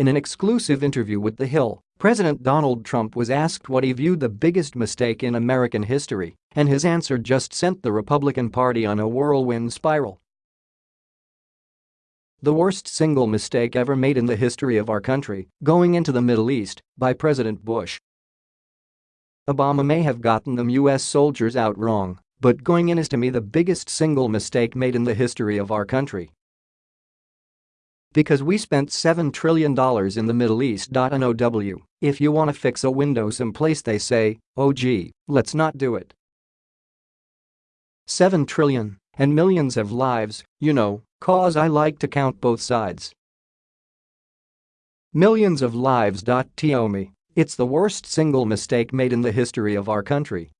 In an exclusive interview with The Hill, President Donald Trump was asked what he viewed the biggest mistake in American history, and his answer just sent the Republican Party on a whirlwind spiral. The worst single mistake ever made in the history of our country, going into the Middle East, by President Bush. Obama may have gotten them US soldiers out wrong, but going in is to me the biggest single mistake made in the history of our country. Because we spent $7 trillion in the Middle East. NOW, if you wanna fix a window someplace they say, oh gee, let's not do it. 7 trillion and millions of lives, you know, cause I like to count both sides. Millions of lives. To it's the worst single mistake made in the history of our country.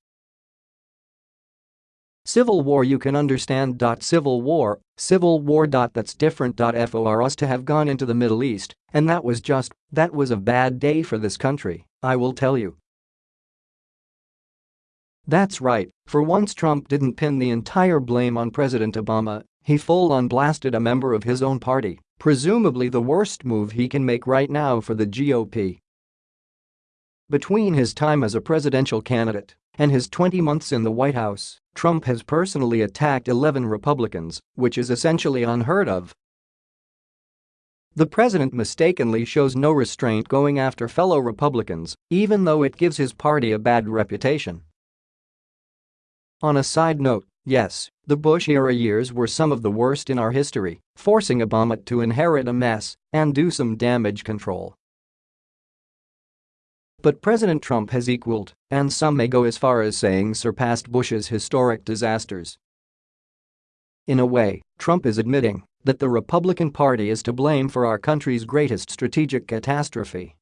Civil war you can understand. Civil war, civil war. That's different. For us to have gone into the Middle East, and that was just, that was a bad day for this country, I will tell you. That's right, for once Trump didn't pin the entire blame on President Obama, he full-on blasted a member of his own party, presumably the worst move he can make right now for the GOP. Between his time as a presidential candidate and his 20 months in the White House, Trump has personally attacked 11 Republicans, which is essentially unheard of. The president mistakenly shows no restraint going after fellow Republicans, even though it gives his party a bad reputation. On a side note, yes, the Bush-era years were some of the worst in our history, forcing Obama to inherit a mess and do some damage control. But President Trump has equaled, and some may go as far as saying surpassed Bush's historic disasters. In a way, Trump is admitting that the Republican Party is to blame for our country's greatest strategic catastrophe.